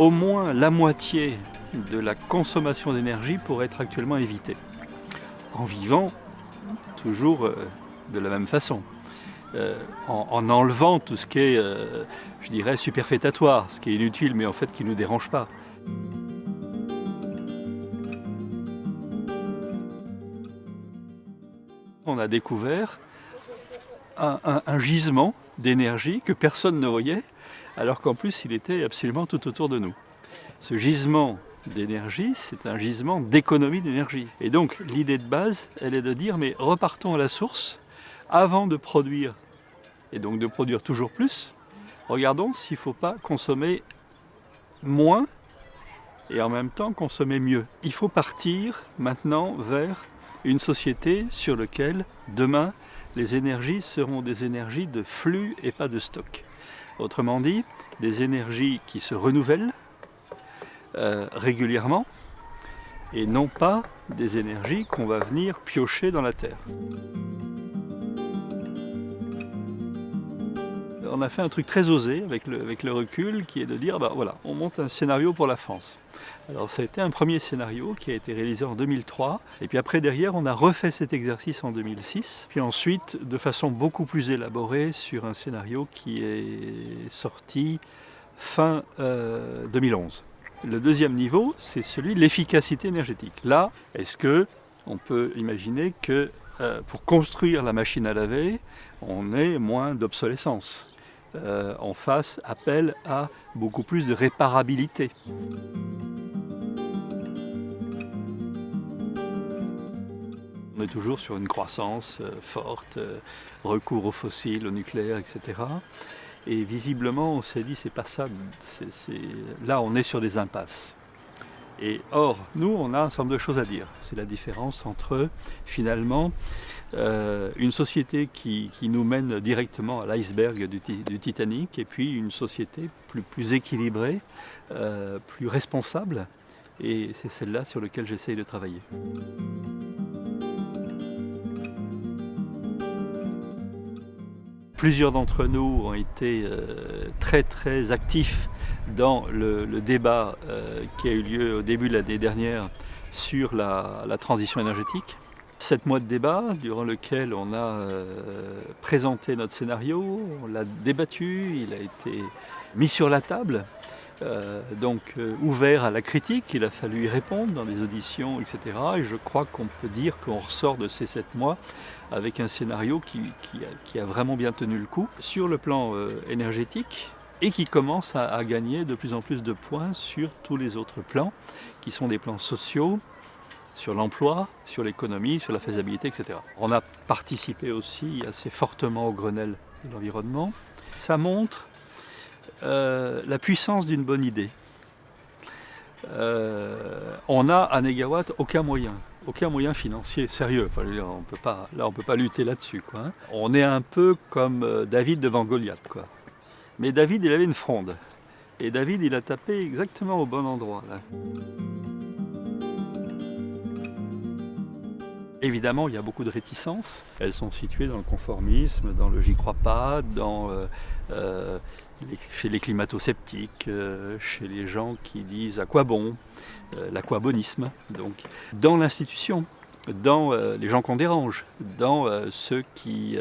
au moins la moitié de la consommation d'énergie pourrait être actuellement évitée, en vivant toujours euh, de la même façon. Euh, en, enlevant tout ce qui est, euh, je dirais, superfétatoire, ce qui est inutile mais en fait qui ne nous dérange pas. On a découvert un gisement d'énergie que personne ne voyait, alors qu'en plus il était absolument tout autour de nous. Ce gisement d'énergie, c'est un gisement d'économie d'énergie. Et donc l'idée de base, elle est de dire, mais repartons à la source, avant de produire, et donc de produire toujours plus, regardons s'il ne faut pas consommer moins et en même temps consommer mieux. Il faut partir maintenant vers une société sur laquelle demain les énergies seront des énergies de flux et pas de stock. Autrement dit, des énergies qui se renouvellent euh, régulièrement et non pas des énergies qu'on va venir piocher dans la terre. On a fait un truc très osé avec le, recul qui est de dire, bah voilà, on monte un scénario pour la France. Alors ça a été un premier scénario qui a été réalisé en 2003, et puis après derrière on a refait cet exercice en 2006, puis ensuite de façon beaucoup plus élaborée sur un scénario qui est sorti fin 2011. Euh, le deuxième niveau, c'est celui de l'efficacité énergétique. Là, est-ce que on peut imaginer que euh, pour construire la machine à laver, on ait moins d'obsolescence? Euh, en face appelle à beaucoup plus de réparabilité. On est toujours sur une croissance euh, forte, euh, recours aux fossiles, au nucléaire, etc. Et visiblement, on s'est dit, c'est pas ça, là on est sur des impasses. Et or, nous, on a un nombre de choses à dire. C'est la différence entre, finalement, euh, une société qui, nous mène directement à l'iceberg du, Titanic et puis une société plus, plus équilibrée, euh, plus responsable. Et c'est celle-là sur laquelle j'essaye de travailler. Plusieurs d'entre nous ont été euh, très très actifs dans le, débat euh, qui a eu lieu au début de l'année dernière sur la, transition énergétique. Sept mois de débat durant lequel on a euh, présenté notre scénario, on l'a débattu, il a été mis sur la table, donc ouvert à la critique, il a fallu y répondre dans des auditions, etc. Et je crois qu'on peut dire qu'on ressort de ces sept mois avec un scénario qui, a, vraiment bien tenu le coup sur le plan euh, énergétique et qui commence à, gagner de plus en plus de points sur tous les autres plans, qui sont des plans sociaux, sur l'emploi, sur l'économie, sur la faisabilité, etc. On a participé aussi assez fortement au Grenelle de l'environnement. Ça montre euh, la puissance d'une bonne idée. Euh, on a à Negawatt aucun moyen aucun moyen financier sérieux. on peut pas, là, on ne peut pas lutter là-dessus. Hein. On est un peu comme euh, David devant Goliath. Mais David, il avait une fronde. Et David, il a tapé exactement au bon endroit. Évidemment, il y a beaucoup de réticences. Elles sont situées dans le conformisme, dans le j'y crois pas, dans, euh, euh, chez les climato-sceptiques, euh, chez les gens qui disent à quoi bon, l'aquabonisme. Donc, dans l'institution, dans les gens qu'on dérange, dans ceux qui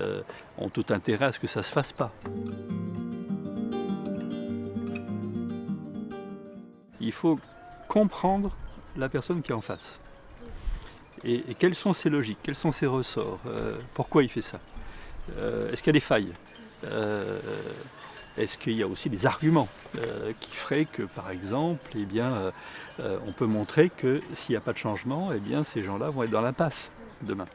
ont tout intérêt à ce que ça ne se fasse pas. Il faut comprendre la personne qui est en face. Et, quelles sont ses logiques, quels sont ses ressorts, euh, pourquoi il fait ça euh, Est-ce qu'il y a des failles euh, Est-ce qu'il y a aussi des arguments qui feraient que, par exemple, eh bien, on peut montrer que s'il n'y a pas de changement, eh bien, ces gens-là vont être dans l'impasse demain